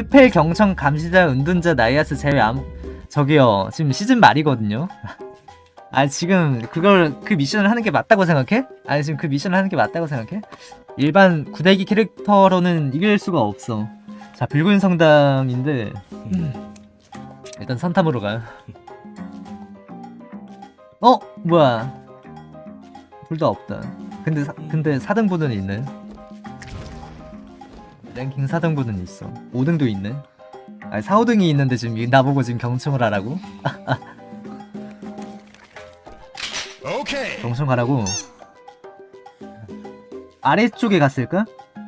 스펠 경청 감시자 은둔자 나이아스 제외 아무 저기요 지금 시즌 말이거든요 아 지금 그걸 그 미션을 하는 게 맞다고 생각해? 아니 지금 그 미션을 하는 게 맞다고 생각해? 일반 구대기 캐릭터로는 이길 수가 없어 자 붉은 성당인데 음. 일단 선탐으로 가요 어? 뭐야 둘 다 없다 근데 사, 근데 4등분은 있네 랭킹 4등분은 있어. 5등도 있네. 아니 4, 5등이 있는데 지금 나보고 지금 경청을 하라고? 경청하라고. 아래쪽에 갔을까?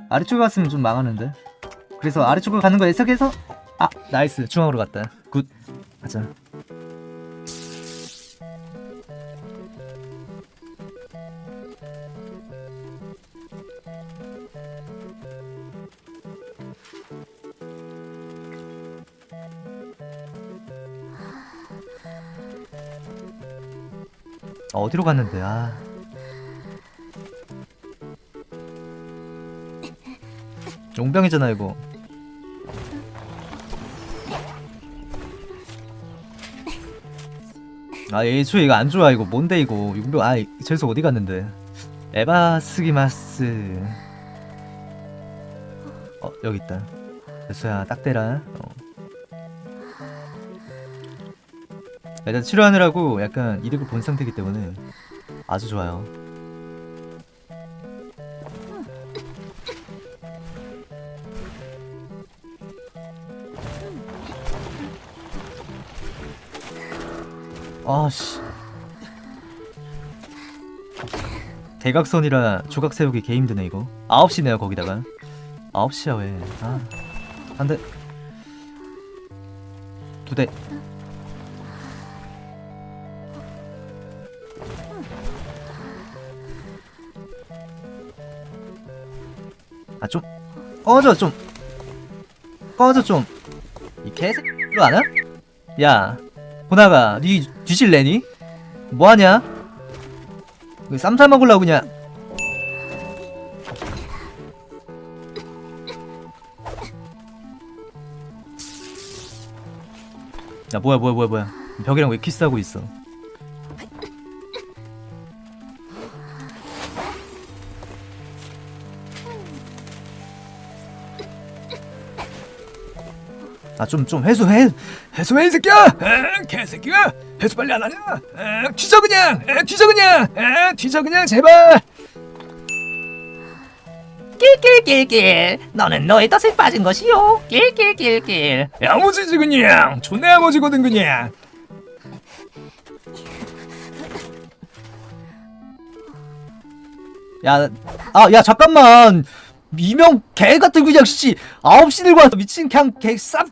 아래쪽에 갔으면 좀 망하는데. 그래서 아래쪽으로 가는 거 예측해서? 아 nice. 중앙으로 갔다. good. 가자 아, 어디로 갔는데 아 용병이잖아 이거. 아 애초에 이거 안 좋아 이거. 뭔데 이거? 용병 아 저기서 어디 갔는데? 에바스기마스. 어 여기 있다. 됐어야 딱 대라. 어. 일단 치료하느라고 약간 이득을 본 상태이기 때문에 아주 좋아요. 아씨. 대각선이라 조각 세우기 개 힘드네 이거. 9시네요 거기다가. 9시야 왜. 아, 한대. 두대 아 좀 꺼져 좀 꺼져 좀 이 개새끼로 아냐? 야 호나가 니 뒤질래니? 뭐하냐? 왜 쌈싸 먹으려고 그냥 야 뭐야 뭐야 뭐야 뭐야 벽이랑 왜 키스하고 있어 아 좀좀 회수해 회수해 이 새끼야! 에, 개새끼야! 회수 빨리 안 하냐? 에, 뒤져 그냥! 에, 뒤져 그냥! 에, 뒤져 그냥 제발! 낄낄낄낄. 너는 너의 덫에 빠진 것이요 낄낄낄낄. 야무지지 그냥 존나 야무지거든 그냥. 야, 아, 야, 잠깐만. 이명 개 같은 그냥 씨 아홉 시 들고 와서 미친 그냥 개쌉.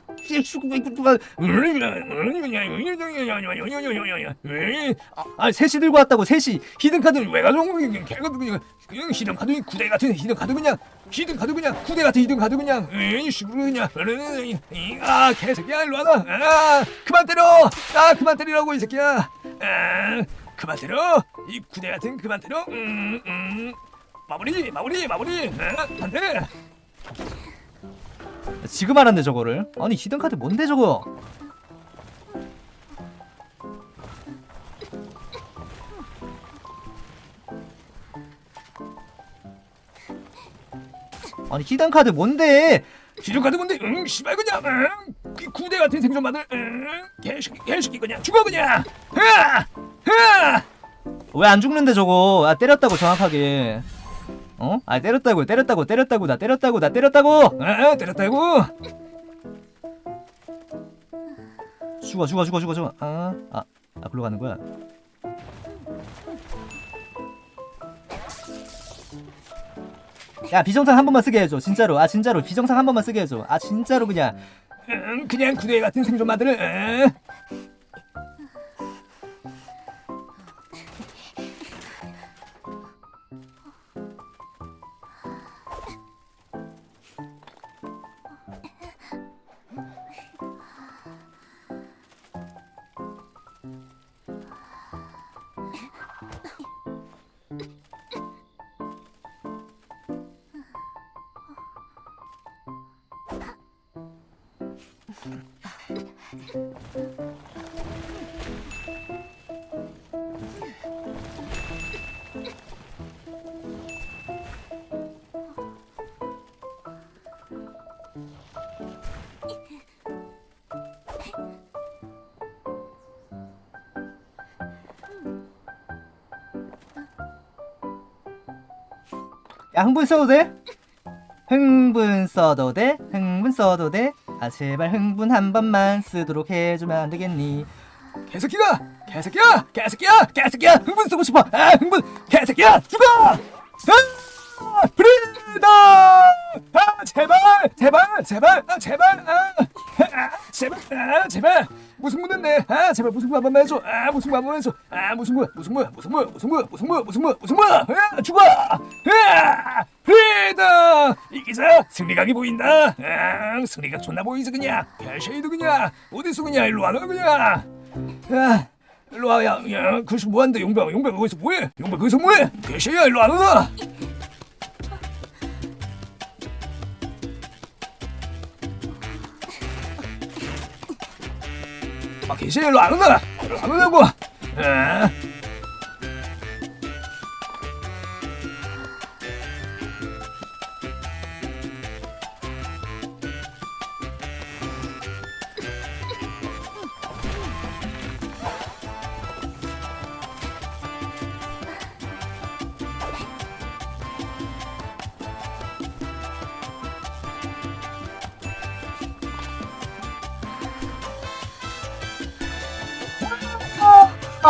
아, 셋이 들고 왔다고 셋이 히든 카드 왜 가져온 거야? 그냥 개 같은 그냥 그냥 히든 카드 구대 같은 히든 카드 그냥. 히든 카드 그냥. 구대 같은 히든 카드 그냥. 에이 씨부르 그냥. 아 개새끼야 일로 와라 아 그만 때려. 아 그만 때리라고 이 새끼야. 아 그만 때려. 이 구대 같은 그만 때려. 음, 음. 마무리 마무리 마무리. 아, 안돼. 지금 알았네 저거를? 아니 히든 카드 뭔데 저거? 아니 히든 카드 뭔데? 히든 카드 뭔데? 응 씨발 그냥 응. 그 구대 같은 생존마들 응. 개새끼 개새끼 그냥 죽어 그냥. 으아 으아 왜 안 죽는데 저거? 아 때렸다고 정확하게 어? 아 때렸다고 때렸다고. 때렸다고. 나 때렸다고. 나 때렸다고. 아 때렸다고. 죽어 죽어 죽어 죽어 죽어. 아, 아, 아 글로 가는 거야? 야 비정상 한 번만 쓰게 해줘. 진짜로. 아 진짜로. 비정상 한 번만 쓰게 해줘. 아 진짜로 그냥. 응 그냥 구대 같은 생존마들을 야 흥분 써도 돼? 흥분 써도 돼? 흥분 써도 돼? 아 제발 흥분 한 번만 쓰도록 해주면 안 되겠니? 개새끼가 개새끼야! 개새끼야! 개새끼야! 흥분 쓰고 싶어! 아 흥분! 개새끼야! 죽어! 아 프리다! 아 제발! 제발! 제발! 아 제발! 아, 아 제발 아 제발. 무슨 문인데 아 제발 무슨 문 한번 해줘. 아 무슨 문 한번 해줘. 아문 무슨 문 무슨 문 무슨 문아 죽어. 아 프리다. 이기자 승리각이 보인다. 아 승리각 존나 보이지 그냥. 개쉐이드 그냥. 어디서 그냥 일로 와너 그냥. 야, 일로 와, 야, 야, 거기서 뭐하는데, 용병, 용병 거기서 뭐해? 용병 거기서 뭐해? 개새야, 일로 안오 나? 아, 개새야, 일로 안 오나? 일로 안 오냐고? 아.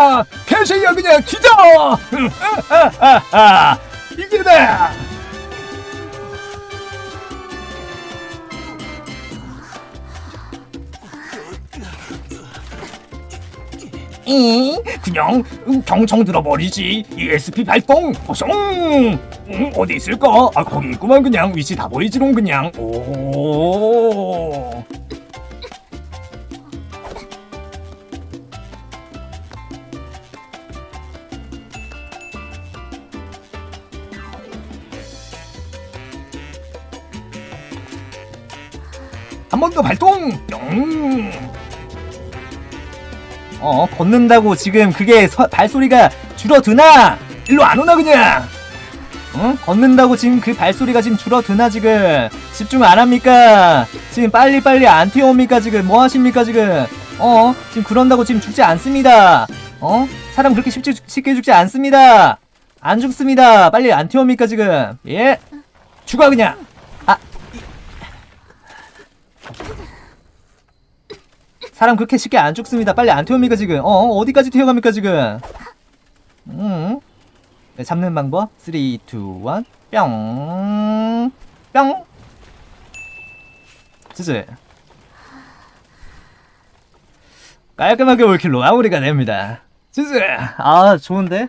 아, 개새야, 그냥 아, 아, 이기다! 이 그냥 경청 들어버리지. ESP 발동 보숑 음, 어디 있을까? 아 거기 있구만 그냥. 위치 다 보이지롱 그냥. 오 한 번 더 발동! 뿅 어 걷는다고 지금 그게 서- 발소리가 줄어드나? 일로 안 오나 그냥? 응? 걷는다고 지금 그 발소리가 지금 줄어드나 지금? 집중 안 합니까? 지금 빨리빨리 안 튀어옵니까 지금? 뭐 하십니까 지금? 어? 지금 그런다고 지금 죽지 않습니다. 어? 사람 그렇게 죽- 쉽게 죽지 않습니다. 안 죽습니다. 빨리 안 튀어옵니까 지금? 예? 죽어 그냥 사람 그렇게 쉽게 안 죽습니다. 빨리 안 튀어옵니까 지금? 어 어디까지 튀어갑니까 지금? 음. 네, 잡는 방법? 3 2 1 뿅! 뿅! 지지 깔끔하게 올킬로 마무리가 됩니다. 지지 아 좋은데?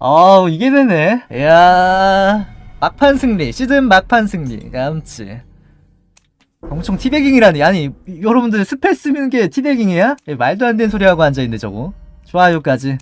아 이게 되네. 이야. 막판 승리. 시즌 막판 승리. 깜치 엄청 teabagging이라니. 아니 여러분들 spell 쓰는 게 teabagging이야? 말도 안 되는 소리 하고 앉아있네 저거. 좋아요까지